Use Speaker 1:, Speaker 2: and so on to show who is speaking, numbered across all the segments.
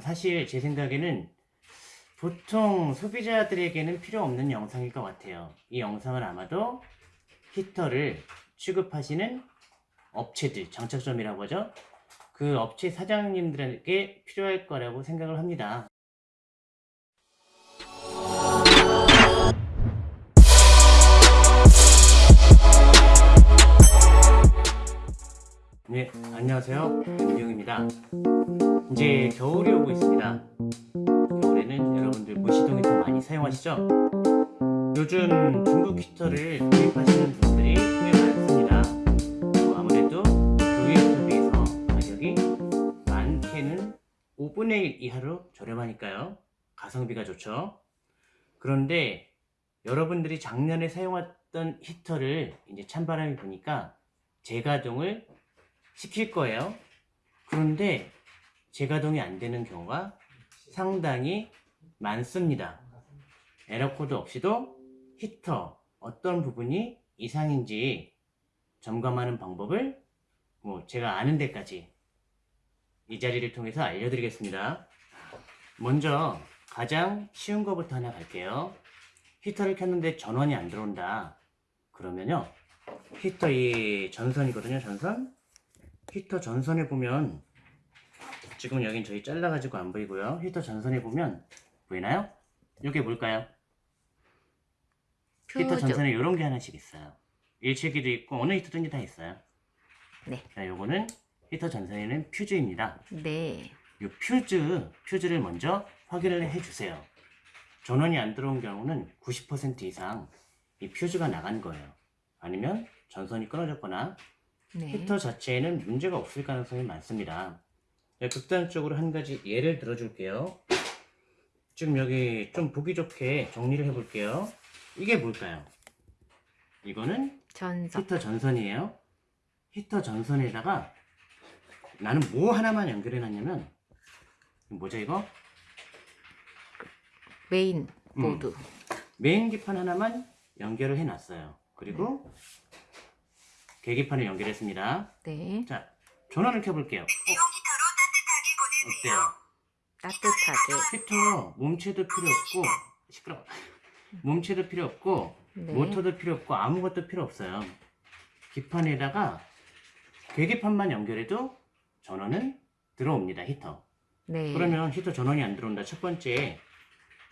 Speaker 1: 사실 제 생각에는 보통 소비자들에게는 필요 없는 영상일 것 같아요. 이 영상을 아마도 히터를 취급하시는 업체들, 장착점이라고 하죠. 그 업체 사장님들에게 필요할 거라고 생각을 합니다. 네, 안녕하세요. 김용입니다. 이제 겨울이 오고 있습니다. 겨울에는 여러분들 무시동 히터 많이 사용하시죠? 요즘 중국 히터를 구입하시는 분들이 꽤 많습니다. 뭐 아무래도 히터에 비해서 가격이 많게는 5분의 1 이하로 저렴하니까요. 가성비가 좋죠. 그런데 여러분들이 작년에 사용했던 히터를 이제 찬바람이 부니까 재가동을 시킬 거예요. 그런데 재가동이 안 되는 경우가 상당히 많습니다. 에러 코드 없이도 히터 어떤 부분이 이상인지 점검하는 방법을 뭐 제가 아는 데까지 이 자리를 통해서 알려드리겠습니다. 먼저 가장 쉬운 거부터 하나 갈게요. 히터를 켰는데 전원이 안 들어온다. 그러면요. 히터 이 전선이거든요. 전선. 히터 전선에 보면 지금 여긴 저희 잘라가지고 안 보이고요. 히터 전선에 보면 보이나요? 이게 뭘까요? 히터
Speaker 2: 퓨즈.
Speaker 1: 전선에 이런 게 하나씩 있어요. 일체기도 있고 어느 히터든지 다 있어요.
Speaker 2: 네.
Speaker 1: 자, 요거는 히터 전선에는 퓨즈입니다.
Speaker 2: 네.
Speaker 1: 이 퓨즈, 퓨즈를 먼저 확인을 해주세요. 전원이 안 들어온 경우는 90% 이상 이 퓨즈가 나간 거예요. 아니면 전선이 끊어졌거나
Speaker 2: 네.
Speaker 1: 히터 자체에는 문제가 없을 가능성이 많습니다. 네, 극단적으로 한 가지 예를 들어줄게요. 지금 여기 좀 보기 좋게 정리를 해볼게요. 이게 뭘까요? 이거는
Speaker 2: 전선.
Speaker 1: 히터 전선이에요. 히터 전선에다가 나는 뭐 하나만 연결해 놨냐면 뭐죠 이거?
Speaker 2: 메인
Speaker 1: 음.
Speaker 2: 보드.
Speaker 1: 메인 기판 하나만 연결을 해 놨어요. 그리고 계기판을 연결했습니다.
Speaker 2: 네.
Speaker 1: 자, 전원을 켜볼게요. 어? 어때요?
Speaker 2: 따뜻하게.
Speaker 1: 히터 몸체도 필요 없고 시끄러워. 몸체도 필요 없고
Speaker 2: 네.
Speaker 1: 모터도 필요 없고 아무것도 필요 없어요. 기판에다가 계기판만 연결해도 전원은 들어옵니다. 히터.
Speaker 2: 네.
Speaker 1: 그러면 히터 전원이 안 들어온다. 첫 번째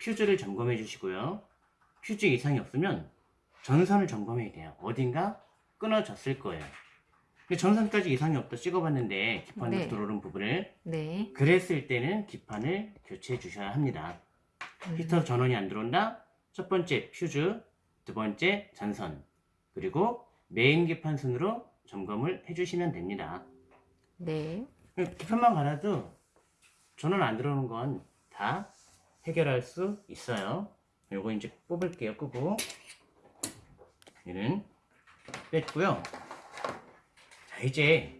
Speaker 1: 퓨즈를 점검해 주시고요. 퓨즈 이상이 없으면 전선을 점검해야 돼요. 어딘가 끊어졌을 거예요. 근데 전선까지 이상이 없다 찍어봤는데 기판으로
Speaker 2: 네.
Speaker 1: 들어오는 부분을
Speaker 2: 네.
Speaker 1: 그랬을 때는 기판을 교체해 주셔야 합니다.
Speaker 2: 음.
Speaker 1: 히터 전원이 안 들어온다. 첫 번째 퓨즈, 두 번째 전선, 그리고 메인 기판 순으로 점검을 해 주시면 됩니다.
Speaker 2: 네.
Speaker 1: 기판만 갈아도 전원 안 들어오는 건 다 해결할 수 있어요. 요거 이제 뽑을게요. 끄고 얘는 뺐고요. 자 이제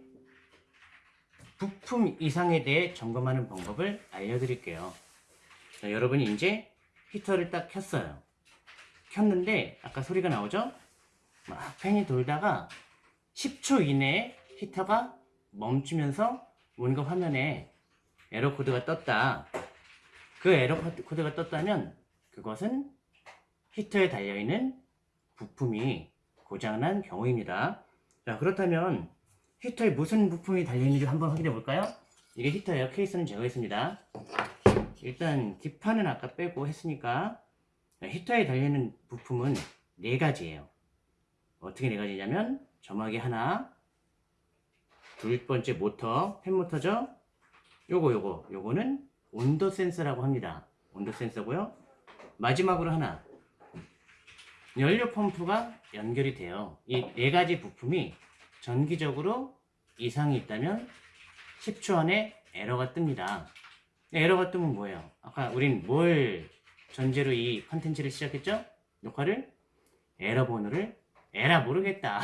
Speaker 1: 부품 이상에 대해 점검하는 방법을 알려드릴게요. 자, 여러분이 이제 히터를 딱 켰어요. 켰는데 아까 소리가 나오죠? 막 팬이 돌다가 10초 이내에 히터가 멈추면서 뭔가 화면에 에러 코드가 떴다. 그 에러 코드- 코드가 떴다면 그것은 히터에 달려있는 부품이 고장난 경우입니다. 자, 그렇다면 히터에 무슨 부품이 달려있는지 한번 확인해 볼까요? 이게 히터예요. 케이스는 제거했습니다. 일단 기판은 아까 빼고 했으니까 히터에 달려있는 부품은 네 가지예요. 어떻게 네 가지냐면 점막이 하나, 둘 번째 모터, 팬 모터죠? 요거 요거 요거는 온도 센서라고 합니다. 온도 센서고요. 마지막으로 하나 연료 펌프가 연결이 돼요. 이 네 가지 부품이 전기적으로 이상이 있다면 10초 안에 에러가 뜹니다. 에러가 뜨면 뭐예요? 아까 우린 뭘 전제로 이 컨텐츠를 시작했죠? 녹화를 에러 번호를 에라 모르겠다.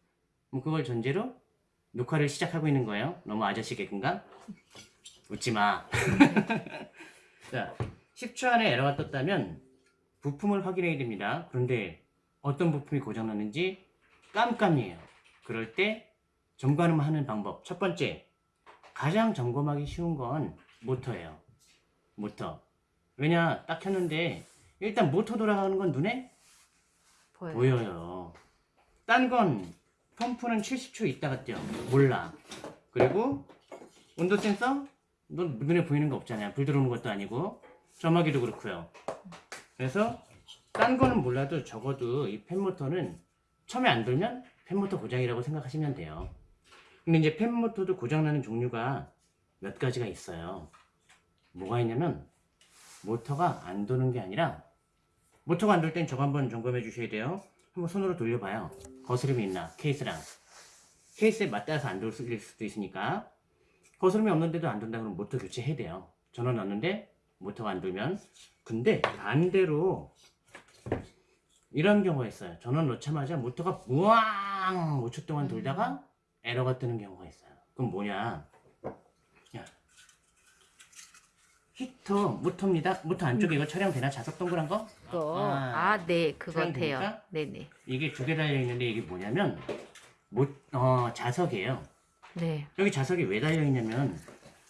Speaker 1: 뭐 그걸 전제로 녹화를 시작하고 있는 거예요. 너무 아저씨 개그인가? 웃지 마. 자, 10초 안에 에러가 떴다면 부품을 확인해야 됩니다. 그런데 어떤 부품이 고장났는지 깜깜이에요. 그럴 때 점검하는 방법. 첫 번째, 가장 점검하기 쉬운 건 모터예요. 모터. 왜냐, 딱 켰는데, 일단 모터 돌아가는 건 눈에
Speaker 2: 보여요.
Speaker 1: 보여요. 딴 건, 펌프는 70초 있다가 뛰어. 몰라. 그리고, 온도 센서? 넌 눈에 보이는 거 없잖아요. 불 들어오는 것도 아니고. 점화기도 그렇고요. 그래서, 딴 거는 몰라도 적어도 이 팬모터는 처음에 안 돌면 팬모터 고장이라고 생각하시면 돼요. 근데 이제 팬모터도 고장나는 종류가 몇 가지가 있어요. 뭐가 있냐면 모터가 안 도는 게 아니라 모터가 안 돌 땐 저거 한번 점검해 주셔야 돼요. 한번 손으로 돌려봐요. 거스름이 있나 케이스랑 케이스에 맞닿아서 안 돌 수도 있으니까 거스름이 없는데도 안 돈다 그러면 모터 교체해야 돼요. 전원 넣었는데 모터가 안 돌면 근데 반대로 이런 경우가 있어요. 전원 넣자마자 모터가 우왕 5초 동안 돌다가 에러가 뜨는 경우가 있어요. 그럼 뭐냐? 야, 히터 모터입니다. 모터 안쪽에 이거 촬영되나? 자석 동그란 거?
Speaker 2: 그거
Speaker 1: 아,
Speaker 2: 아, 네, 그거
Speaker 1: 촬영
Speaker 2: 돼요. 네네.
Speaker 1: 이게 두 개 달려 있는데 이게 뭐냐면 모, 어, 자석이에요.
Speaker 2: 네.
Speaker 1: 여기 자석이 왜 달려 있냐면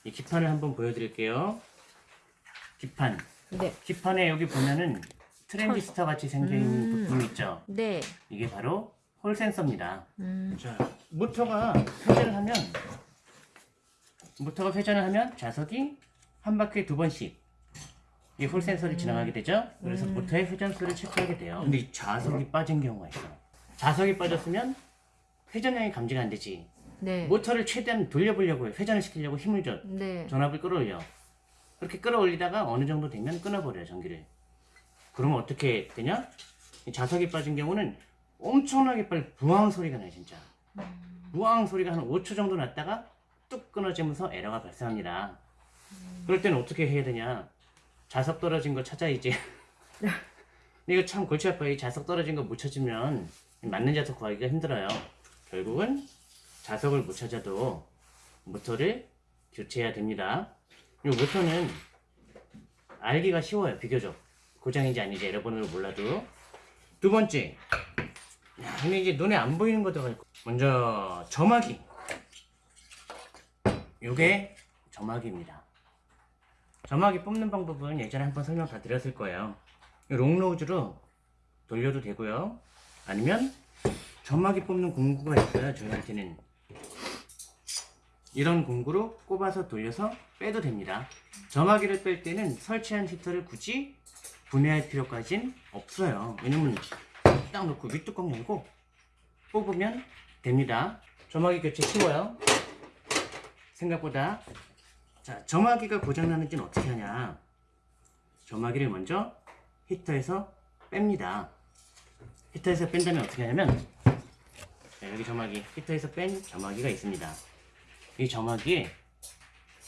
Speaker 1: 이 기판을 한번 보여드릴게요. 기판.
Speaker 2: 네.
Speaker 1: 기판에 여기 보면은 트랜지스터 같이 있는
Speaker 2: 음.
Speaker 1: 부품이 있죠.
Speaker 2: 네.
Speaker 1: 이게 바로 홀 센서입니다.
Speaker 2: 음.
Speaker 1: 자, 모터가 회전을 하면 모터가 회전을 하면 자석이 한 바퀴에 두 번씩 이 홀 센서를 지나가게 되죠. 그래서
Speaker 2: 음.
Speaker 1: 모터의 회전수를 체크하게 돼요. 근데 이 자석이 빠진 경우가 있어. 자석이 빠졌으면 회전량이 감지가 안 되지.
Speaker 2: 네.
Speaker 1: 모터를 최대한 돌려보려고 해. 회전을 시키려고 힘을 줘.
Speaker 2: 네.
Speaker 1: 전압을 끌어올려. 그렇게 끌어올리다가 어느 정도 되면 끊어버려요, 전기를. 그러면 어떻게 되냐? 이 자석이 빠진 경우는 엄청나게 빨리 부황 소리가 나요, 진짜. 부황 소리가 한 5초 정도 났다가 뚝 끊어지면서 에러가 발생합니다. 그럴 때는 어떻게 해야 되냐? 자석 떨어진 거 찾아야지. 이거 참 골치 아파요. 이 자석 떨어진 거 못 찾으면 맞는 자석 구하기가 힘들어요. 결국은 자석을 못 찾아도 모터를 교체해야 됩니다. 이 모터는 알기가 쉬워요, 비교적. 고장인지 아닌지 여러분으로 몰라도. 두 번째. 야, 근데 이제 눈에 안 보이는 것도 있고. 먼저, 점화기. 요게 점화기입니다. 점화기 뽑는 방법은 예전에 한번 설명 다 드렸을 거예요. 이 롱로즈로 돌려도 되고요. 아니면 점화기 뽑는 공구가 있어요, 저희한테는. 이런 공구로 꼽아서 돌려서 빼도 됩니다. 점화기를 뺄 때는 설치한 히터를 굳이 분해할 필요까진 없어요. 왜냐면 딱 놓고 윗뚜껑 열고 뽑으면 됩니다. 점화기 교체 쉬워요. 생각보다 자 점화기가 고장나는지는 어떻게 하냐 점화기를 먼저 히터에서 뺍니다. 히터에서 뺀다면 어떻게 하냐면 자, 여기 점화기 히터에서 뺀 점화기가 있습니다. 이 점화기에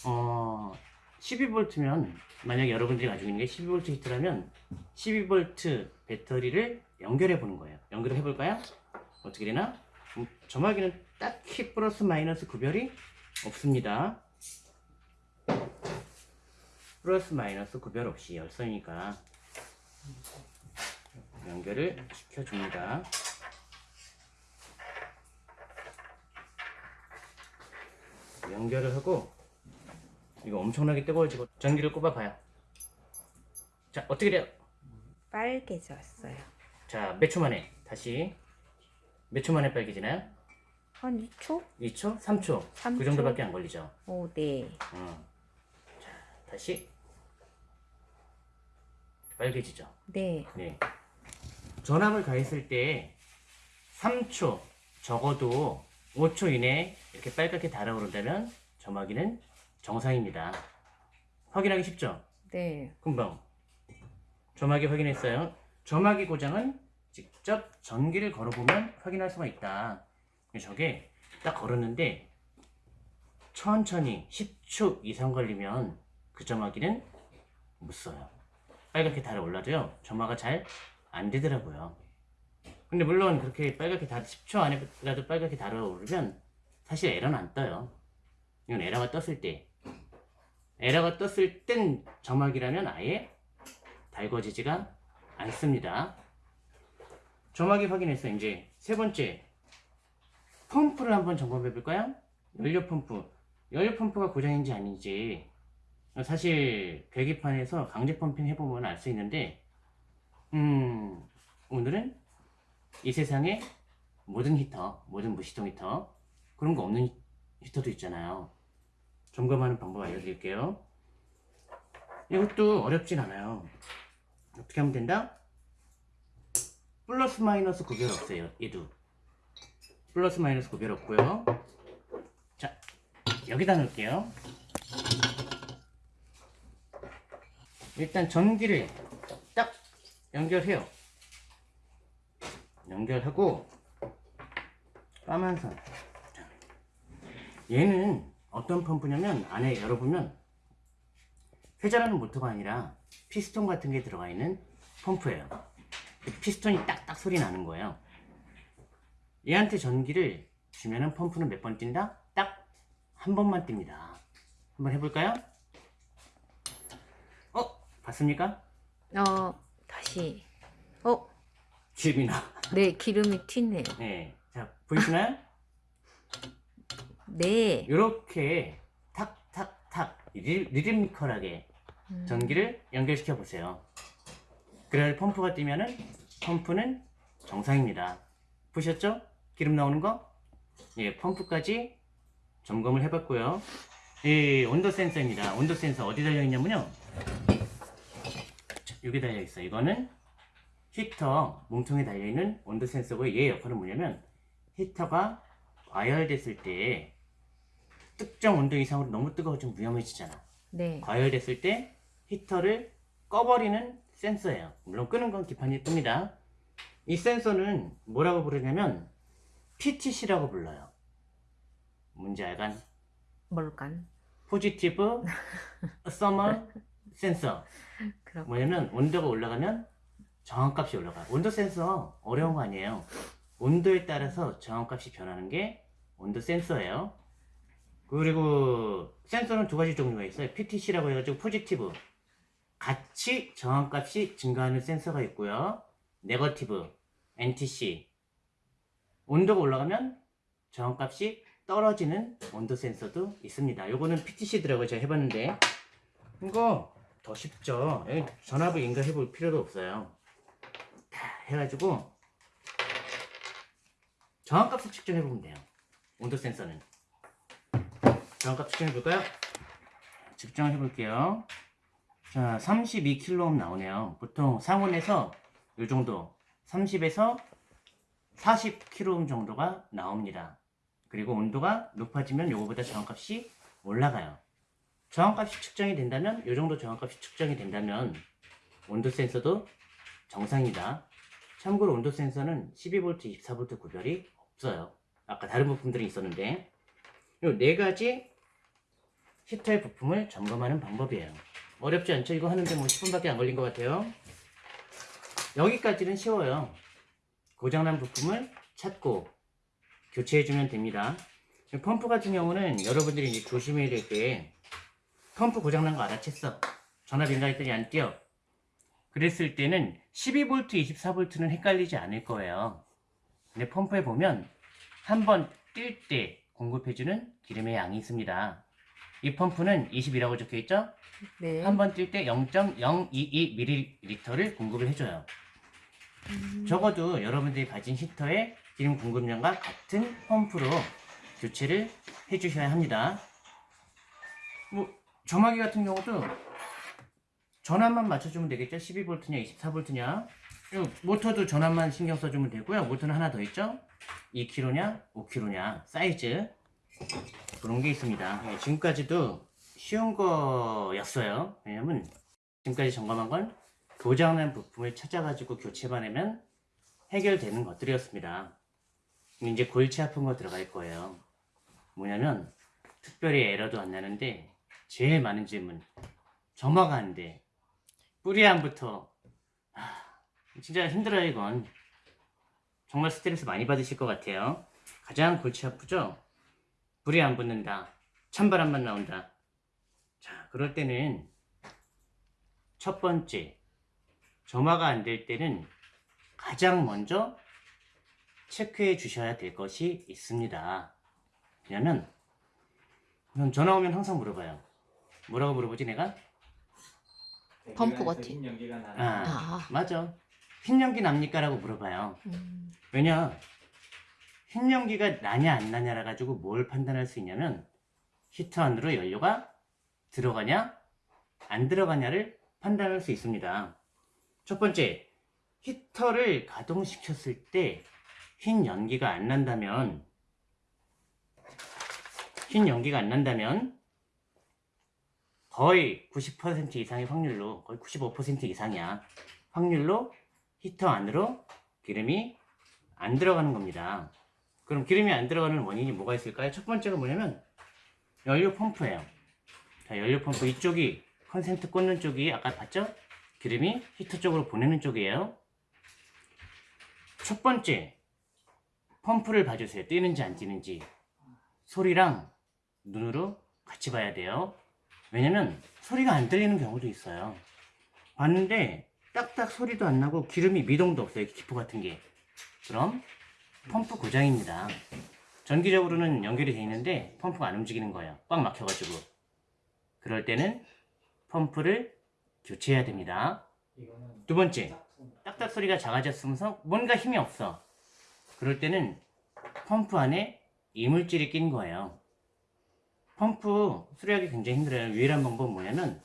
Speaker 1: 어 12V면 만약에 여러분들이 가지고 있는 게 12V 히트라면 12V 배터리를 연결해 보는 거예요. 연결을 해볼까요? 어떻게 되나? 음, 점화기는 딱히 플러스 마이너스 구별이 없습니다. 플러스 마이너스 구별 없이 열선이니까 연결을 시켜줍니다. 연결을 하고 이거 엄청나게 뜨거워지고 전기를 꼽아봐요. 자 어떻게 돼요?
Speaker 2: 빨개졌어요.
Speaker 1: 자 몇 초 만에 다시 몇 초 만에 빨개지나요?
Speaker 2: 한 2초?
Speaker 1: 2초? 3초? 삼그
Speaker 2: 초.
Speaker 1: 정도밖에 안 걸리죠.
Speaker 2: 오, 네.
Speaker 1: 어. 자 다시 빨개지죠.
Speaker 2: 네.
Speaker 1: 네. 전압을 가했을 때 3초 적어도 5초 이내에 이렇게 빨갛게 달아오른다면 점화기는 정상입니다. 확인하기 쉽죠?
Speaker 2: 네.
Speaker 1: 금방 점화기 확인했어요. 점화기 고장은 직접 전기를 걸어보면 확인할 수가 있다. 저게 딱 걸었는데 천천히 10초 이상 걸리면 그 점화기는 못 써요. 빨갛게 달아올라도요. 점화가 잘 안 되더라고요. 근데 물론 그렇게 빨갛게 달 10초 안에라도 빨갛게 달아 오르면 사실 에러는 안 떠요. 이건 에러가 떴을 때 에러가 떴을 땐 점화기라면 아예 달궈지지가 않습니다. 점화기 확인해서 이제 세 번째 펌프를 한번 점검해 볼까요? 연료 펌프. 연료 펌프가 고장인지 아닌지 사실 계기판에서 강제 펌핑 해보면 알 수 있는데 음 오늘은 이 세상에 모든 히터, 모든 무시동 히터 그런 거 없는 히터도 있잖아요. 점검하는 방법 알려드릴게요. 이것도 어렵진 않아요. 어떻게 하면 된다? 플러스 마이너스 구별 없어요. 얘도 플러스 마이너스 구별 없고요. 자 여기다 넣을게요. 일단 전기를 딱 연결해요. 연결하고 까만 선. 자, 얘는 어떤 펌프냐면 안에 열어보면 회전하는 모터가 아니라 피스톤 같은 게 들어가 있는 펌프예요. 그 피스톤이 딱딱 소리 나는 거예요. 얘한테 전기를 주면은 펌프는 몇 번 뛴다? 딱 한 번만 띱니다. 한번 해볼까요? 어? 봤습니까?
Speaker 2: 어, 다시. 어,
Speaker 1: 집이나.
Speaker 2: 네, 기름이 튀네요.
Speaker 1: 네. 자, 보이시나요?
Speaker 2: 네.
Speaker 1: 이렇게 탁탁탁 리- 리드미컬하게
Speaker 2: 음,
Speaker 1: 전기를 연결시켜 보세요. 그래야 펌프가 뛰면은 펌프는 정상입니다. 보셨죠? 기름 나오는 거? 예, 펌프까지 점검을 해봤고요. 이 온도 센서입니다. 온도 센서 어디 달려 있냐면요. 자, 여기 달려 있어요. 이거는 히터 몸통에 달려 있는 온도 센서고 얘 역할은 뭐냐면 히터가 과열됐을 때 특정 온도 이상으로 너무 뜨거워지면 위험해지잖아.
Speaker 2: 네.
Speaker 1: 과열됐을 때 히터를 꺼버리는 센서예요. 물론 끄는 건 기판이 뜹니다. 이 센서는 뭐라고 부르냐면 PTC라고 불러요. 뭔지 알간?
Speaker 2: 뭘간?
Speaker 1: positive thermal sensor.
Speaker 2: 그렇고.
Speaker 1: 뭐냐면 온도가 올라가면 저항값이 올라가요. 온도 센서 어려운 거 아니에요. 온도에 따라서 저항값이 변하는 게 온도 센서예요. 그리고 센서는 두 가지 종류가 있어요. PTC라고 해가지고 positive 같이 저항값이 증가하는 센서가 있고요. 네거티브 NTC 온도가 올라가면 저항값이 떨어지는 온도 센서도 있습니다. 요거는 PTC더라고요. 제가 해봤는데 이거 더 쉽죠. 여기 전압을 인가해 볼 필요도 없어요. 다 해가지고 저항값을 측정해 보면 돼요. 온도 센서는 저항값 측정해 볼까요? 측정해 볼게요. 자, 32kΩ 나오네요. 보통 상온에서 이 정도 30에서 40kΩ 정도가 나옵니다. 그리고 온도가 높아지면 요거보다 저항값이 올라가요. 저항값이 측정이 된다면 이 정도 저항값이 측정이 된다면 온도 센서도 정상이다. 참고로 온도 센서는 12V, 24V 구별이 없어요. 아까 다른 부품들이 있었는데 이 네 가지 히터의 부품을 점검하는 방법이에요. 어렵지 않죠? 이거 하는데 뭐 10분밖에 안 걸린 것 같아요. 여기까지는 쉬워요. 고장난 부품을 찾고 교체해주면 됩니다. 펌프 같은 경우는 여러분들이 이제 조심해야 될 게 펌프 고장난 거 알아챘어. 전압 인가했더니 안 뛰어. 그랬을 때는 12V, 24V는 헷갈리지 않을 거예요. 근데 펌프에 보면 한번 뛸 때 공급해주는 기름의 양이 있습니다. 이 펌프는 20이라고 적혀 있죠?
Speaker 2: 네.
Speaker 1: 한 번 뛸 때 0.022ml를 공급을 해줘요.
Speaker 2: 음,
Speaker 1: 적어도 여러분들이 가진 히터의 기름 공급량과 같은 펌프로 교체를 해주셔야 합니다. 뭐 점화기 같은 경우도 전압만 맞춰주면 되겠죠? 12V냐 24V냐 모터도 전압만 신경 써주면 되고요. 모터는 하나 더 있죠? 2kg냐 5kg냐 사이즈 그런 게 있습니다. 네, 지금까지도 쉬운 거였어요. 왜냐면 지금까지 점검한 건 고장난 부품을 찾아가지고 교체만 하면 해결되는 것들이었습니다. 이제 골치 아픈 거 들어갈 거예요. 뭐냐면 특별히 에러도 안 나는데 제일 많은 질문 점화가 안 돼. 뿌리안부터 하, 진짜 힘들어요 이건. 정말 스트레스 많이 받으실 것 같아요. 가장 골치 아프죠? 불이 안 붙는다. 찬바람만 나온다. 자, 그럴 때는 첫 번째, 점화가 안 될 때는 가장 먼저 체크해 주셔야 될 것이 있습니다. 왜냐면, 전 전화 오면 항상 물어봐요. 뭐라고 물어보지 내가?
Speaker 2: 펌프 같이.
Speaker 3: 흰 연기가 나는
Speaker 1: 아.
Speaker 2: 아.
Speaker 1: 맞아. 흰 연기 납니까? 라고 물어봐요.
Speaker 2: 음.
Speaker 1: 왜냐? 흰 연기가 나냐 안 나냐라 가지고 뭘 판단할 수 있냐면 히터 안으로 연료가 들어가냐 안 들어가냐를 판단할 수 있습니다. 첫 번째, 히터를 가동시켰을 때 흰 연기가 안 난다면 흰 연기가 안 난다면 거의 90% 이상의 확률로 거의 95% 이상이야. 확률로 히터 안으로 기름이 안 들어가는 겁니다. 그럼 기름이 안 들어가는 원인이 뭐가 있을까요? 첫 번째가 뭐냐면 연료 펌프예요. 자, 연료 펌프 이쪽이 컨센트 꽂는 쪽이 아까 봤죠? 기름이 히터 쪽으로 보내는 쪽이에요. 첫 번째 펌프를 봐주세요. 뛰는지 안 뛰는지 소리랑 눈으로 같이 봐야 돼요. 왜냐면 소리가 안 들리는 경우도 있어요. 봤는데 딱딱 소리도 안 나고 기름이 미동도 없어요. 기포 같은 게. 그럼 펌프 고장입니다. 전기적으로는 연결이 되어 있는데 펌프가 안 움직이는 거예요. 꽉 막혀가지고. 그럴 때는 펌프를 교체해야 됩니다. 두 번째, 딱딱 소리가 작아졌으면서 뭔가 힘이 없어. 그럴 때는 펌프 안에 이물질이 낀 거예요. 펌프 수리하기 굉장히 힘들어요. 유일한 방법은 뭐냐면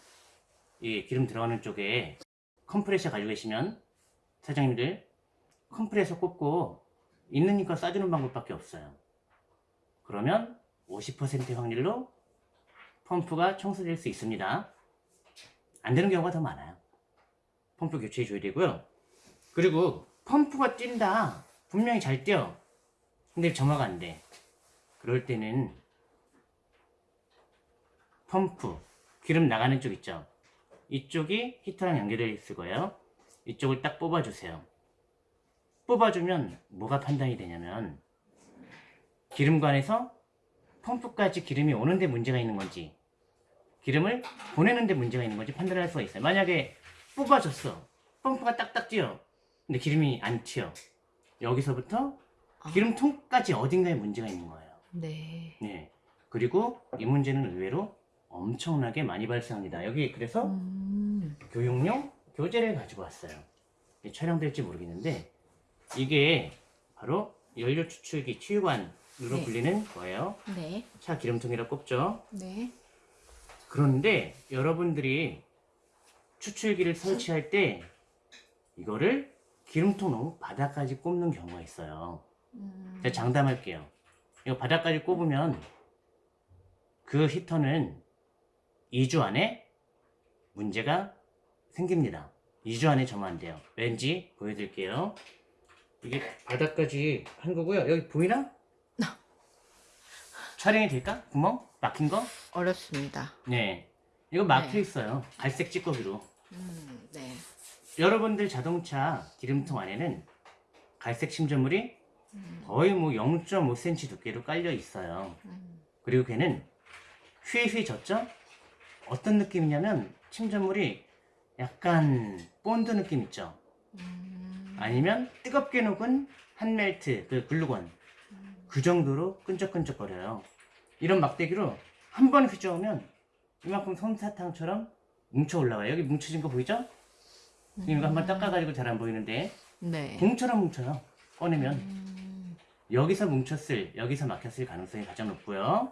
Speaker 1: 이 기름 들어가는 쪽에 컴프레셔 가지고 계시면 사장님들 컴프레셔 꽂고 있는 힘껏 쏴주는 방법밖에 없어요. 그러면 50%의 확률로 펌프가 청소될 수 있습니다. 안 되는 경우가 더 많아요. 펌프 교체해 줘야 되고요. 그리고 펌프가 뛴다. 분명히 잘 뛰어. 근데 점화가 안 돼. 그럴 때는 펌프 기름 나가는 쪽 있죠. 이쪽이 히터랑 연결되어 있을 거예요. 이쪽을 딱 뽑아주세요. 뽑아주면 뭐가 판단이 되냐면 기름관에서 펌프까지 기름이 오는데 문제가 있는 건지 기름을 보내는데 문제가 있는 건지 판단할 수가 있어요. 만약에 뽑아줬어. 펌프가 딱딱 뛰어. 근데 기름이 안 튀어. 여기서부터
Speaker 2: 아.
Speaker 1: 기름통까지 어딘가에 문제가 있는 거예요.
Speaker 2: 네.
Speaker 1: 네. 그리고 이 문제는 의외로 엄청나게 많이 발생합니다. 여기 그래서
Speaker 2: 음.
Speaker 1: 교육용 교재를 가지고 왔어요. 촬영될지 모르겠는데 이게 바로 연료 추출기 치유관으로
Speaker 2: 네.
Speaker 1: 불리는 거예요.
Speaker 2: 네.
Speaker 1: 차 기름통이라 꼽죠.
Speaker 2: 네.
Speaker 1: 그런데 여러분들이 추출기를 설치할 때 이거를 기름통 너무 바닥까지 꼽는 경우가 있어요.
Speaker 2: 음.
Speaker 1: 제가 장담할게요. 이거 바닥까지 꼽으면 그 히터는 2주 안에 문제가 생깁니다. 2주 안에 점화 안 돼요. 왠지 보여드릴게요. 이게 바닥까지 한 거고요. 여기 보이나? 촬영이 될까? 구멍? 막힌 거?
Speaker 2: 어렵습니다.
Speaker 1: 네. 이거 막혀
Speaker 2: 네.
Speaker 1: 있어요. 갈색 찌꺼기로.
Speaker 2: 음. 네.
Speaker 1: 여러분들 자동차 기름통 안에는 갈색 침전물이
Speaker 2: 음.
Speaker 1: 거의 뭐 0.5cm 두께로 깔려 있어요.
Speaker 2: 음.
Speaker 1: 그리고 걔는 휘휘 젖죠? 어떤 느낌이냐면 침전물이 약간 본드 느낌 있죠?
Speaker 2: 음.
Speaker 1: 아니면 뜨겁게 녹은 한멜트, 그 글루건 그 정도로 끈적끈적거려요. 이런 막대기로 한 번 휘저으면 이만큼 솜사탕처럼 뭉쳐 올라와요. 여기 뭉쳐진 거 보이죠? 이거 한번 닦아가지고 잘 안 보이는데
Speaker 2: 네.
Speaker 1: 공처럼 뭉쳐요. 꺼내면
Speaker 2: 음.
Speaker 1: 여기서 뭉쳤을, 여기서 막혔을 가능성이 가장 높고요.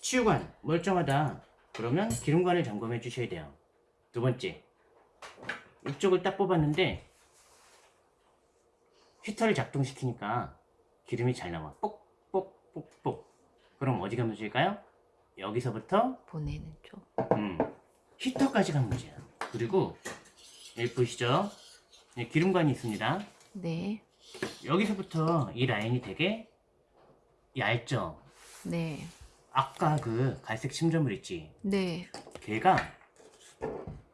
Speaker 1: 치유관 멀쩡하다. 그러면 기름관을 점검해 주셔야 돼요. 두 번째, 이쪽을 딱 뽑았는데 히터를 작동시키니까 기름이 잘 나와. 뽁뽁뽁뽁. 그럼 어디가 문제일까요? 여기서부터
Speaker 2: 보내는 쪽.
Speaker 1: 음, 히터까지가 문제야. 그리고 여기 보이시죠? 네, 기름관이 있습니다.
Speaker 2: 네.
Speaker 1: 여기서부터 이 라인이 되게 얇죠?
Speaker 2: 네.
Speaker 1: 아까 그 갈색 침전물 있지?
Speaker 2: 네.
Speaker 1: 걔가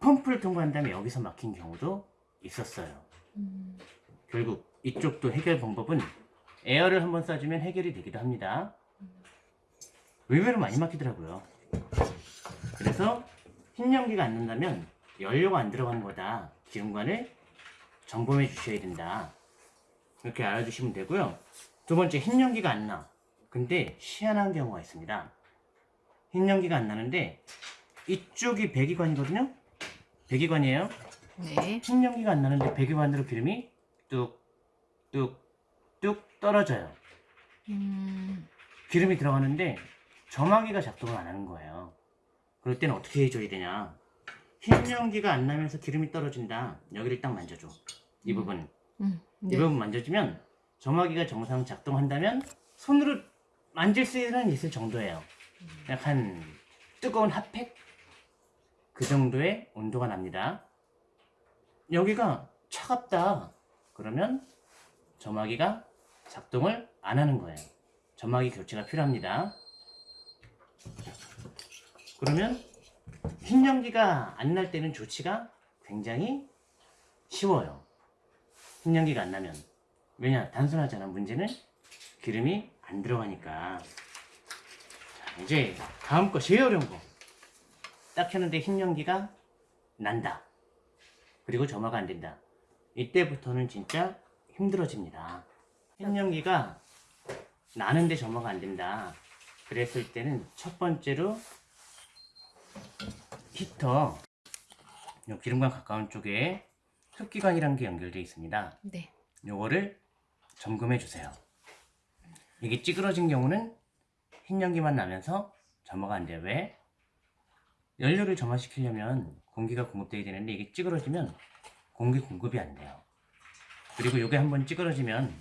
Speaker 1: 펌프를 통과한 다음에 여기서 막힌 경우도 있었어요.
Speaker 2: 음.
Speaker 1: 결국 이쪽도 해결 방법은 에어를 한번 쏴주면 해결이 되기도 합니다. 의외로 많이 막히더라고요. 그래서 흰 연기가 안 난다면 연료가 안 들어가는 거다. 기름관을 점검해 주셔야 된다. 이렇게 알아주시면 되고요. 두 번째, 흰 연기가 안 나. 근데 희한한 경우가 있습니다. 흰 연기가 안 나는데 이쪽이 배기관이거든요. 배기관이에요.
Speaker 2: 네.
Speaker 1: 신연기가 안 나는데 배기관으로 기름이 뚝 뚝뚝 떨어져요.
Speaker 2: 음,
Speaker 1: 기름이 들어가는데 점화기가 작동을 안 하는 거예요. 그럴 때는 어떻게 해줘야 되냐? 흰 연기가 안 나면서 기름이 떨어진다. 여기를 딱 만져줘. 이
Speaker 2: 음.
Speaker 1: 부분.
Speaker 2: 음,
Speaker 1: 이
Speaker 2: 네.
Speaker 1: 부분 만져주면 점화기가 정상 작동한다면 손으로 만질 수는 있을 정도예요. 약한 뜨거운 핫팩 그 정도의 온도가 납니다. 여기가 차갑다. 그러면 점화기가 작동을 안 하는 거예요. 점화기 교체가 필요합니다. 그러면 흰 연기가 안 날 때는 조치가 굉장히 쉬워요. 흰 연기가 안 나면 왜냐 단순하잖아 문제는 기름이 안 들어가니까 자, 이제 다음 거 제일 어려운 거딱 켰는데 흰 연기가 난다 그리고 점화가 안 된다 이때부터는 진짜 힘들어집니다 흰 연기가 나는데 점화가 안 된다 그랬을 때는 첫 번째로 히터 요 기름과 가까운 쪽에 흡기관이라는 게 연결되어 있습니다
Speaker 2: 네.
Speaker 1: 요거를 점검해 주세요. 이게 찌그러진 경우는 흰 연기만 나면서 점화가 안 돼요. 왜? 연료를 점화시키려면 공기가 공급돼야 되는데 이게 찌그러지면 공기 공급이 안 돼요. 그리고 요게 한번 찌그러지면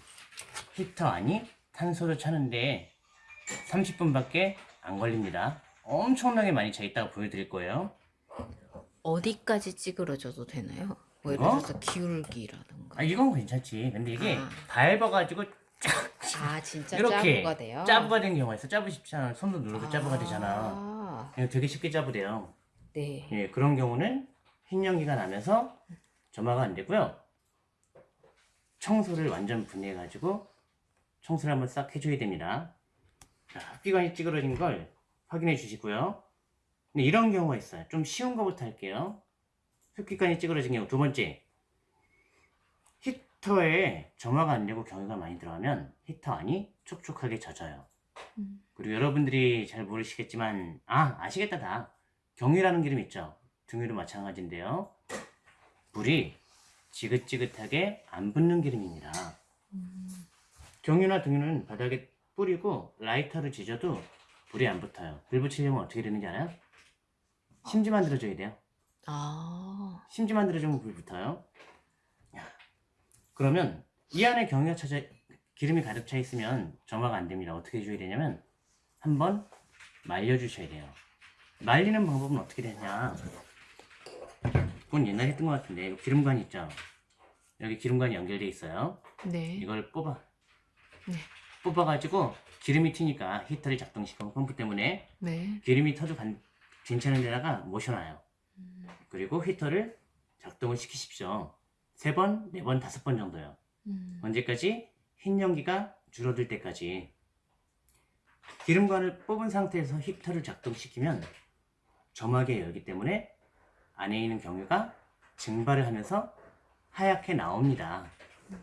Speaker 1: 히터 안이 탄소를 차는데 30분밖에 안 걸립니다. 엄청나게 많이 차 있다가 보여드릴 거예요.
Speaker 2: 어디까지 찌그러져도 되나요? 뭐 예를
Speaker 1: 어?
Speaker 2: 들어서 기울기라던가.
Speaker 1: 아 이건 괜찮지. 근데 이게
Speaker 2: 아.
Speaker 1: 밟아가지고
Speaker 2: 아, 진짜
Speaker 1: 이렇게
Speaker 2: 짜부가 돼요?
Speaker 1: 짜부가 된 경우가 있어. 짜부 쉽잖아. 손도 누르고 짜부가 되잖아.
Speaker 2: 아,
Speaker 1: 이거 되게 쉽게 짜부돼요.
Speaker 2: 네.
Speaker 1: 예, 그런 경우는 흰 연기가 나면서 점화가 안 되고요. 청소를 완전 분해해가지고 청소를 한번 싹 해줘야 됩니다. 자, 흡기관이 찌그러진 걸 확인해 주시고요. 근데 이런 경우가 있어요. 좀 쉬운 거부터 할게요. 흡기관이 찌그러진 경우 두 번째. 히터에 점화가 안 되고 경유가 많이 들어가면 히터 안이 촉촉하게 젖어요.
Speaker 2: 음.
Speaker 1: 그리고 여러분들이 잘 모르시겠지만 아 아시겠다 다 경유라는 기름 있죠 등유도 마찬가지인데요 불이 지긋지긋하게 안 붙는 기름입니다.
Speaker 2: 음,
Speaker 1: 경유나 등유는 바닥에 뿌리고 라이터를 지져도 불이 안 붙어요. 불 붙이려면 어떻게 되는지 알아요? 심지 만들어줘야 돼요.
Speaker 2: 아,
Speaker 1: 심지 만들어주면 불 붙어요. 야, 그러면 이 안에 경유가 차져 기름이 가득 차 있으면 점화가 안 됩니다. 어떻게 해줘야 되냐면 한번 말려주셔야 돼요. 말리는 방법은 어떻게 되냐 그건 옛날에 했던 것 같은데 이거 기름관 있죠 여기 기름관이 연결돼 있어요
Speaker 2: 네.
Speaker 1: 이걸 뽑아
Speaker 2: 네.
Speaker 1: 뽑아가지고 기름이 튀니까 히터를 작동시키고 펌프 때문에
Speaker 2: 네.
Speaker 1: 기름이 터도 간- 괜찮은 데다가 모셔놔요
Speaker 2: 음,
Speaker 1: 그리고 히터를 작동을 시키십시오. 세 번, 네 번, 다섯 번 정도요.
Speaker 2: 음,
Speaker 1: 언제까지? 흰 연기가 줄어들 때까지. 기름관을 뽑은 상태에서 히터를 작동시키면 점하게 열기 때문에 안에 있는 경유가 증발을 하면서 하얗게 나옵니다.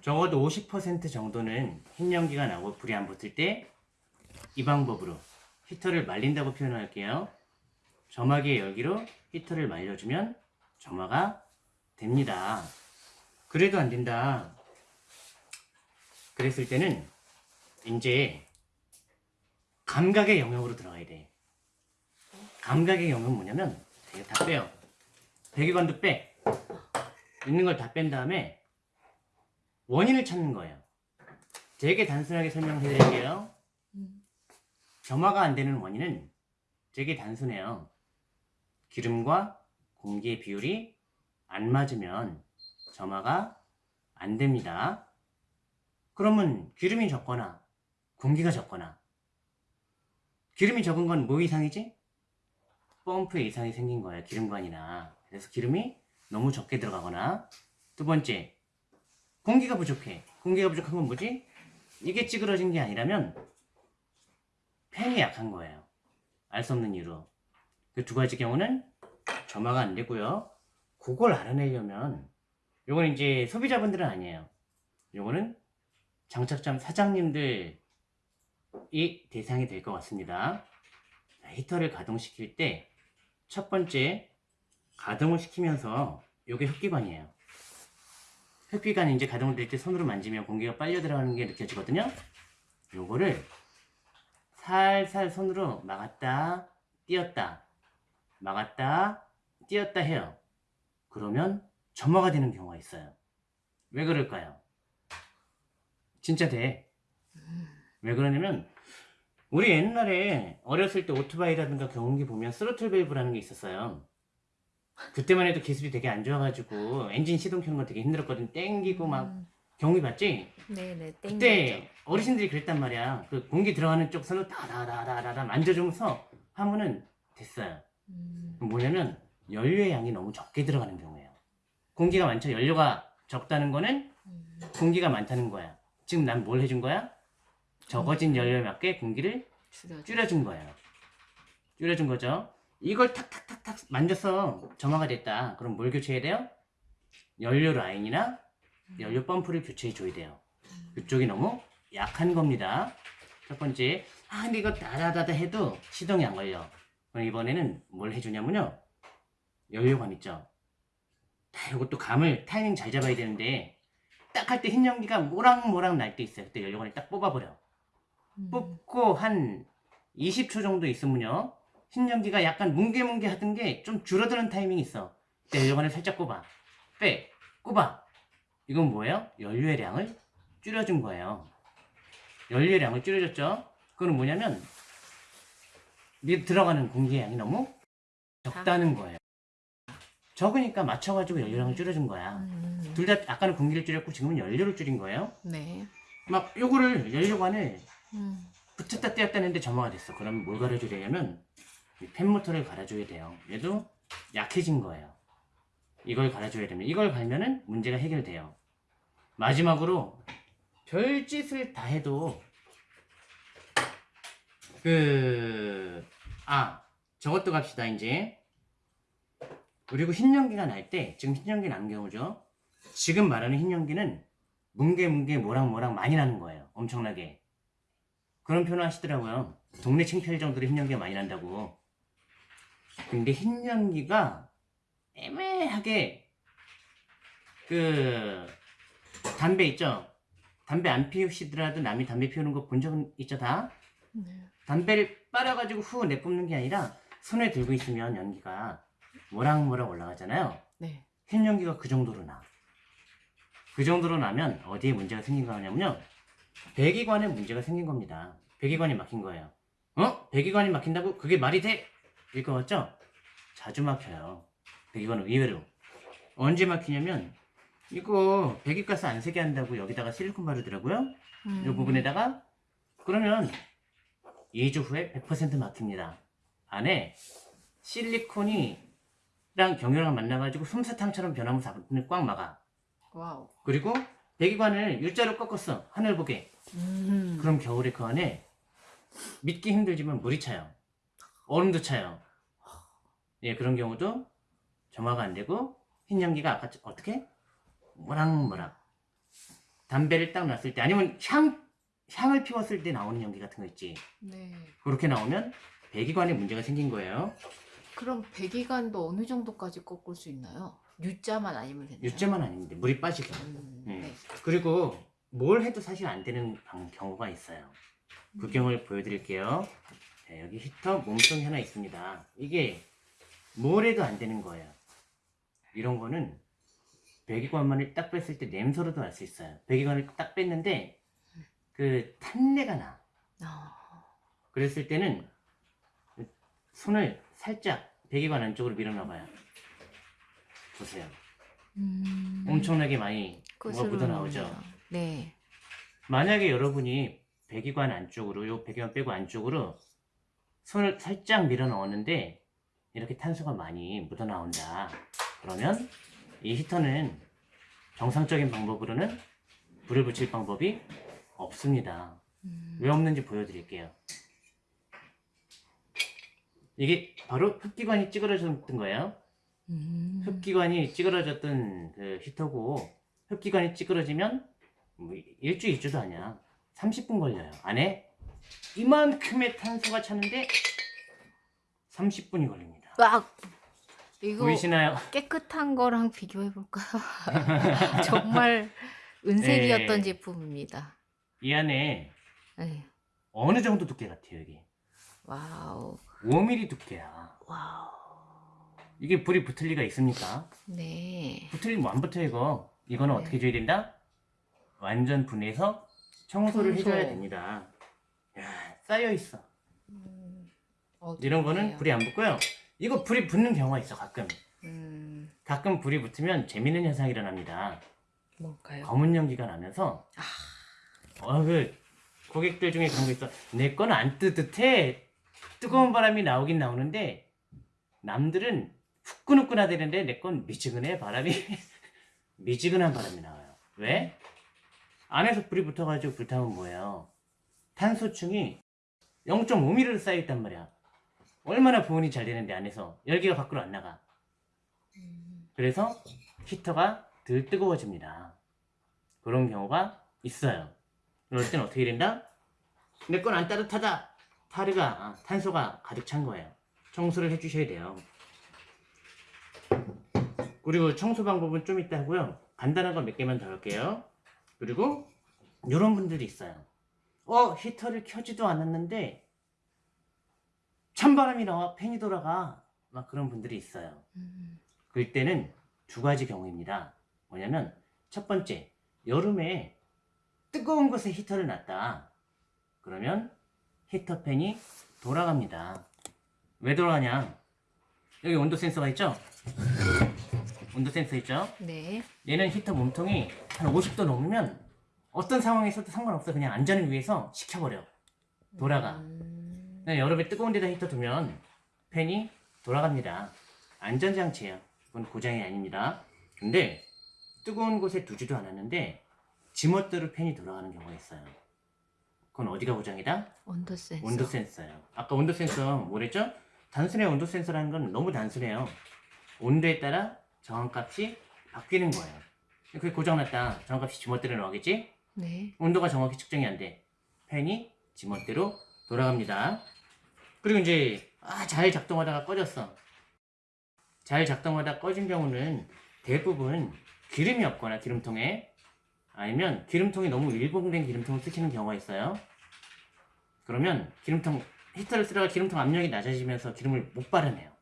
Speaker 1: 적어도 50% 정도는 흰 연기가 나고 불이 안 붙을 때 이 방법으로 히터를 말린다고 표현할게요. 점화기의 열기로 히터를 말려주면 점화가 됩니다. 그래도 안 된다. 그랬을 때는 이제 감각의 영역으로 들어가야 돼. 감각의 영역은 뭐냐면 이거 다 빼요. 배기관도 빼. 있는 걸 다 뺀 다음에 원인을 찾는 거예요. 되게 단순하게 설명해 드릴게요.
Speaker 2: 음,
Speaker 1: 점화가 안 되는 원인은 되게 단순해요. 기름과 공기의 비율이 안 맞으면 점화가 안 됩니다. 그러면 기름이 적거나 공기가 적거나 기름이 적은 건 뭐 이상이지? 펌프에 이상이 생긴 거예요. 기름관이나. 그래서 기름이 너무 적게 들어가거나 두 번째 공기가 부족해. 공기가 부족한 건 뭐지? 이게 찌그러진 게 아니라면 팬이 약한 거예요. 알 수 없는 이유로. 그 두 가지 경우는 점화가 안 되고요. 그걸 알아내려면 요건 이제 소비자분들은 아니에요. 요거는 장착점 사장님들이 대상이 될 것 같습니다. 자, 히터를 가동시킬 때 첫 번째 가동을 시키면서 요게 흡기관이에요. 흡기관이 이제 가동을 될 때 손으로 만지면 공기가 빨려 들어가는 게 느껴지거든요. 요거를 살살 손으로 막았다 띄었다 막았다 띄었다 해요. 그러면 점화가 되는 경우가 있어요. 왜 그럴까요? 진짜 돼. 왜 그러냐면 우리 옛날에 어렸을 때 오토바이라든가 경운기 보면 스로틀 밸브라는 게 있었어요. 그때만 해도 기술이 되게 안 좋아가지고 엔진 시동 켜는 거 되게 힘들었거든. 땡기고 막
Speaker 2: 음,
Speaker 1: 경운기 봤지?
Speaker 2: 네네 땡겨죠.
Speaker 1: 그때 어르신들이 그랬단 말이야. 그 공기 들어가는 쪽 손으로 다다다다다다 만져주면서 하면은 됐어요.
Speaker 2: 음,
Speaker 1: 뭐냐면 연료의 양이 너무 적게 들어가는 경우예요. 공기가 많죠. 연료가 적다는 거는
Speaker 2: 음,
Speaker 1: 공기가 많다는 거야. 지금 난 뭘 해준 거야? 적어진 연료에 맞게 공기를
Speaker 2: 줄여.
Speaker 1: 줄여준 거예요. 줄여준 거죠. 이걸 탁탁탁탁 만져서 점화가 됐다. 그럼 뭘 교체해야 돼요? 연료 라인이나 연료 펌프를 교체해 줘야 돼요. 그쪽이 너무 약한 겁니다. 첫 번째, 아 근데 이거 다다다다 해도 시동이 안 걸려. 그럼 이번에는 뭘 해주냐면요. 연료관 있죠. 다 이것도 감을 타이밍 잘 잡아야 되는데 딱 할 때 흰 연기가 모락모락 날 때 있어요. 그때 연료관을 딱 뽑아버려.
Speaker 2: 음,
Speaker 1: 뽑고 한 20초 정도 있으면요. 흰 연기가 약간 뭉게뭉게 하던 게 좀 줄어드는 타이밍이 있어. 그때 연료관을 살짝 꼽아. 빼. 꼽아. 이건 뭐예요? 연료의 량을 줄여준 거예요. 연료의 량을 줄여줬죠? 그건 뭐냐면 밑 들어가는 공기의 양이 너무 적다는 거예요. 적으니까 맞춰가지고 연료량을 줄여준 거야.
Speaker 2: 음,
Speaker 1: 둘다 아까는 공기를 줄였고 지금은 연료를 줄인 거예요.
Speaker 2: 네.
Speaker 1: 막 요거를 연료관을
Speaker 2: 음,
Speaker 1: 붙였다 떼었다 했는데 점화가 됐어. 그럼 뭘이 팬모터를 갈아줘야 돼요. 얘도 약해진 거예요. 이걸 갈아줘야 되면 이걸 갈면은 문제가 해결돼요. 마지막으로 별짓을 다 해도 그... 아 저것도 갑시다 이제 그리고 흰연기가 날 때 지금 흰연기 난 경우죠 지금 말하는 흰연기는 뭉게뭉게 모락모락 많이 나는 거예요 엄청나게 그런 표현 하시더라고요. 동네 창피할 정도로 흰연기가 많이 난다고. 근데 흰 연기가 애매하게 그 담배 있죠? 담배 안 피우시더라도 남이 담배 피우는 거 본 적은 있죠 다?
Speaker 2: 네.
Speaker 1: 담배를 빨아가지고 후 내뿜는 게 아니라 손에 들고 있으면 연기가 모락모락 올라가잖아요.
Speaker 2: 네.
Speaker 1: 흰 연기가 그 정도로 나. 그 정도로 나면 어디에 문제가 생긴 거냐면요. 배기관에 문제가 생긴 겁니다. 배기관이 막힌 거예요. 어? 배기관이 막힌다고? 그게 말이 돼? 같죠? 자주 막혀요. 배기관은 의외로. 언제 막히냐면 이거 배기가스 안 새게 한다고 여기다가 실리콘 바르더라고요.
Speaker 2: 음,
Speaker 1: 이 부분에다가 그러면 2주 후에 100% 막힙니다. 안에 실리콘이랑 경유랑 만나가지고 솜사탕처럼 변하면서 꽉 막아.
Speaker 2: wow.
Speaker 1: 그리고 배기관을 U자로 꺾었어. 하늘 보게.
Speaker 2: 음,
Speaker 1: 그럼 겨울에 그 안에 믿기 힘들지만 물이 차요. 얼음도 차요. 예, 그런 경우도 점화가 안 되고 흰 연기가 아까 어떻게? 모락모락. 담배를 딱 놨을 때 아니면 향 향을 피웠을 때 나오는 연기 같은 거 있지.
Speaker 2: 네.
Speaker 1: 그렇게 나오면 배기관에 문제가 생긴 거예요.
Speaker 2: 그럼 배기관도 어느 정도까지 꺾을 수 있나요? U자만 아니면 되나요?
Speaker 1: 유자만 아닌데 물이 빠지게.
Speaker 2: 음,
Speaker 1: 네.
Speaker 2: 네.
Speaker 1: 그리고 뭘 해도 사실 안 되는 방- 경우가 있어요. 그 경우를 보여드릴게요. 자, 여기 히터 몸통이 하나 있습니다. 이게 뭘 해도 안 되는 거예요. 이런 거는 배기관만을 딱 뺐을 때 냄새로도 알 수 있어요. 배기관을 딱 뺐는데 그 탄내가 나.
Speaker 2: 아,
Speaker 1: 그랬을 때는 손을 살짝 배기관 안쪽으로 밀어넣어봐요. 보세요.
Speaker 2: 음,
Speaker 1: 엄청나게 많이 뭐가 묻어나오죠.
Speaker 2: 네.
Speaker 1: 만약에 여러분이 배기관 안쪽으로 요 배기관 빼고 안쪽으로 손을 살짝 밀어 넣었는데 이렇게 탄소가 많이 묻어 나온다. 그러면 이 히터는 정상적인 방법으로는 불을 붙일 방법이 없습니다.
Speaker 2: 음,
Speaker 1: 왜 없는지 보여드릴게요. 이게 바로 흡기관이 찌그러졌던 거예요.
Speaker 2: 음,
Speaker 1: 흡기관이 찌그러졌던 그 히터고 흡기관이 찌그러지면 뭐 일주 일주도 아니야. 30분 걸려요. 안에 이만큼의 탄소가 차는데 30분이 걸립니다
Speaker 2: 막 이거
Speaker 1: 보이시나요?
Speaker 2: 깨끗한 거랑 비교해 볼까요? 정말 은색이었던
Speaker 1: 네.
Speaker 2: 제품입니다.
Speaker 1: 이 안에
Speaker 2: 네.
Speaker 1: 어느 정도 두께 같아요 여기
Speaker 2: wow.
Speaker 1: 5mm 두께야
Speaker 2: wow.
Speaker 1: 이게 불이 붙을 리가 있습니까?
Speaker 2: 네.
Speaker 1: 붙으면 안 붙어 이거 이거는
Speaker 2: 네.
Speaker 1: 어떻게 해줘야 된다? 완전 분해서 청소를
Speaker 2: 청소.
Speaker 1: 해줘야 됩니다 야, 쌓여 있어.
Speaker 2: 음, 어,
Speaker 1: 이런 거는. 불이 안 붙고요. 이거 불이 붙는 경우가 있어 가끔.
Speaker 2: 음,
Speaker 1: 가끔 불이 붙으면 재밌는 현상이 일어납니다.
Speaker 2: 뭔가요?
Speaker 1: 검은 연기가 나면서. 어, 그 고객들 중에 그런 거 있어. 내 거는 안 뜨뜻해. 뜨거운 바람이 나오긴 나오는데 남들은 후끈후끈하다는데 내 건 미지근해 바람이. 미지근한 바람이 나와요. 왜? 안에서 불이 붙어가지고 불타면 뭐예요 탄소층이 0.5mm로 쌓여있단 말이야 얼마나 보온이 잘 되는데 안에서 열기가 밖으로 안 나가
Speaker 2: 음,
Speaker 1: 그래서 히터가 덜 뜨거워집니다. 그런 경우가 있어요. 그럴 땐 어떻게 된다? 내 건 안 따뜻하다. 타르가, 아, 탄소가 가득 찬 거예요. 청소를 해주셔야 돼요. 그리고 청소 방법은 좀 이따 하고요. 간단한 거 몇 개만 더 할게요. 그리고 이런 분들이 있어요. 어, 히터를 켜지도 않았는데 찬바람이 나와 팬이 돌아가. 막 그런 분들이 있어요.
Speaker 2: 음,
Speaker 1: 그럴 때는 두 가지 경우입니다. 뭐냐면 첫 번째 여름에 뜨거운 곳에 히터를 놨다. 그러면 히터 팬이 돌아갑니다. 왜 돌아가냐? 여기 온도 센서가 있죠? 온도 센서 있죠?
Speaker 2: 네.
Speaker 1: 얘는 히터 몸통이 한 50도 넘으면 어떤 상황에서도 상관없어. 그냥 안전을 위해서 식혀버려. 돌아가.
Speaker 2: 음,
Speaker 1: 네, 여름에 뜨거운 데다 히터 두면 팬이 돌아갑니다. 안전장치예요. 그건 고장이 아닙니다. 근데 뜨거운 곳에 두지도 않았는데 지멋대로 팬이 돌아가는 경우가 있어요. 그건 어디가 고장이다?
Speaker 2: 온도 센서.
Speaker 1: 온도 센서예요. 아까 온도 센서 뭐랬죠? 단순해 온도 센서라는 건 너무 단순해요. 온도에 따라 정확값이 바뀌는 거예요. 그게 고장났다. 정확값이 지멋대로 나오겠지?
Speaker 2: 네.
Speaker 1: 온도가 정확히 측정이 안 돼. 팬이 지멋대로 돌아갑니다. 그리고 이제 아, 잘 작동하다가 꺼졌어. 잘 작동하다 꺼진 경우는 대부분 기름이 없거나 기름통에 아니면 기름통이 너무 일봉된 기름통을 쓰시는 경우가 있어요. 그러면 기름통 히터를 쓰다가 기름통 압력이 낮아지면서 기름을 못 빨아내요.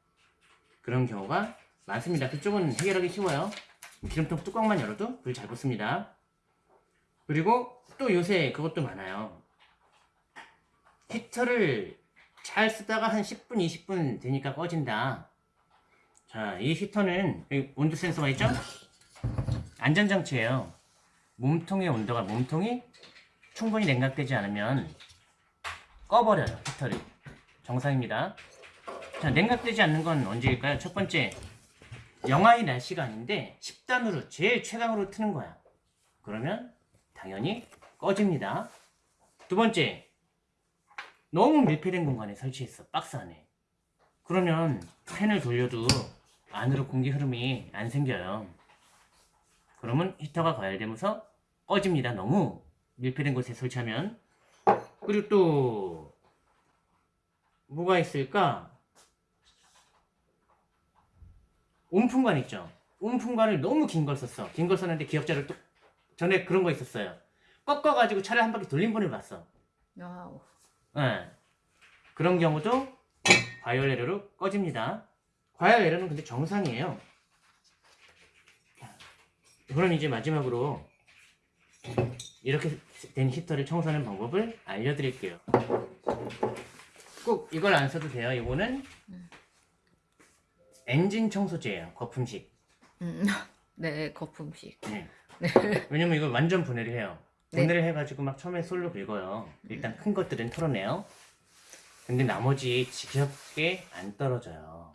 Speaker 1: 그런 경우가 많습니다. 그쪽은 해결하기 쉬워요. 기름통 뚜껑만 열어도 불 잘 붙습니다. 그리고 또 요새 그것도 많아요. 히터를 잘 쓰다가 한 10분, 20분 되니까 꺼진다. 자, 이 히터는 온도 센서가 있죠? 안전장치예요. 몸통의 온도가 몸통이 충분히 냉각되지 않으면 꺼버려요, 히터를. 정상입니다. 자, 냉각되지 않는 건 언제일까요? 첫 번째, 영하의 날씨가 아닌데 10단으로 제일 최강으로 트는 거야. 그러면 당연히 꺼집니다. 두 번째, 너무 밀폐된 공간에 설치했어. 박스 안에. 그러면 팬을 돌려도 안으로 공기 흐름이 안 생겨요. 그러면 히터가 과열되면서 꺼집니다. 너무 밀폐된 곳에 설치하면. 그리고 또 뭐가 있을까? 온풍관 있죠. 온풍관을 너무 긴 걸 썼어. 긴 걸 썼는데 기역자를 또 전에 그런 거 있었어요. 꺾어가지고 차를 한 바퀴 돌린 분을 봤어.
Speaker 2: wow.
Speaker 1: 예. 그런 경우도 과열 에러로 꺼집니다. 과열 에러는 근데 정상이에요. 자, 그럼 이제 마지막으로 이렇게 된 히터를 청소하는 방법을 알려드릴게요. 꼭 이걸 안 써도 돼요. 이거는 엔진 청소제예요. 거품식.
Speaker 2: 음, 네, 거품식.
Speaker 1: 네. 왜냐면 이거 완전 분해를 해요.
Speaker 2: 네.
Speaker 1: 분해를 해가지고 막 처음에 솔로 긁어요. 일단 큰 것들은 털어내요. 근데 나머지 지겹게 안 떨어져요.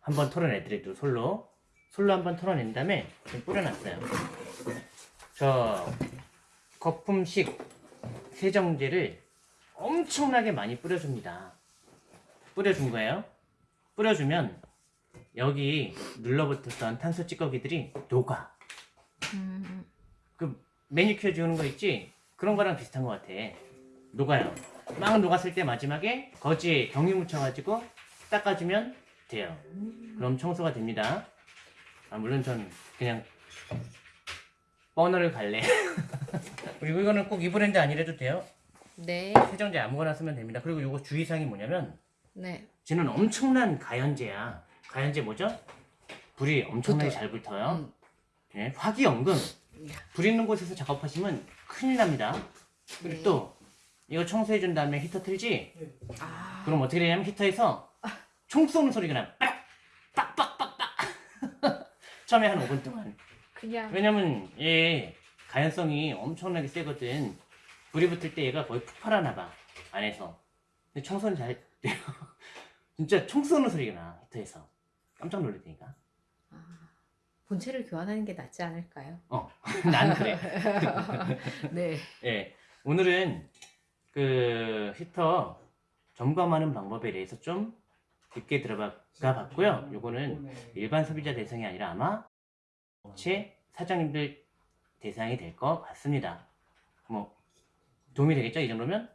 Speaker 1: 한번 털어내더라도 솔로. 솔로 한번 털어낸 다음에 좀 뿌려놨어요. 저 거품식 세정제를 엄청나게 많이 뿌려줍니다. 뿌려준 거예요. 뿌려주면 여기 눌러붙었던 탄소 찌꺼기들이 녹아.
Speaker 2: 음,
Speaker 1: 그 매니큐어 지우는 거 있지? 그런 거랑 비슷한 것 같아. 녹아요. 막 녹았을 때 마지막에 거지에 경유 묻혀가지고 닦아주면 돼요. 그럼 청소가 됩니다. 아, 물론 전 그냥 버너를 갈래. 그리고 이거는 꼭 이 브랜드 아니래도 돼요.
Speaker 2: 네.
Speaker 1: 세정제 아무거나 쓰면 됩니다. 그리고 이거 주의사항이 뭐냐면
Speaker 2: 네.
Speaker 1: 쟤는 엄청난 가연제야. 가연제 뭐죠? 불이 엄청나게
Speaker 2: 붙어요.
Speaker 1: 잘 붙어요.
Speaker 2: 음.
Speaker 1: 예, 화기연금. 불 있는 곳에서 작업하시면 큰일 납니다. 그리고
Speaker 2: 네.
Speaker 1: 또 이거 청소해 준 다음에 히터 틀지?
Speaker 2: 아.
Speaker 1: 그럼 어떻게 되냐면 히터에서 총 쏘는 소리가 나. 빡빡빡빡. 처음에 한 5분 동안.
Speaker 2: 그냥
Speaker 1: 왜냐면 얘 가연성이 엄청나게 세거든. 불이 붙을 때 얘가 거의 폭발하나 봐. 안에서. 근데 청소는 잘 돼요. 진짜 총 쏘는 소리가 나. 히터에서. 깜짝 놀랐다니까.
Speaker 2: 아, 본체를 교환하는 게 낫지 않을까요?
Speaker 1: 어. 난 그래.
Speaker 2: 네.
Speaker 1: 예. 오늘은 그 히터 점검하는 방법에 대해서 좀 깊게 들어가 봤고요. 요거는 일반 소비자 대상이 아니라 아마 업체 사장님들 대상이 될 것 같습니다. 뭐 도움이 되겠죠? 이 정도면?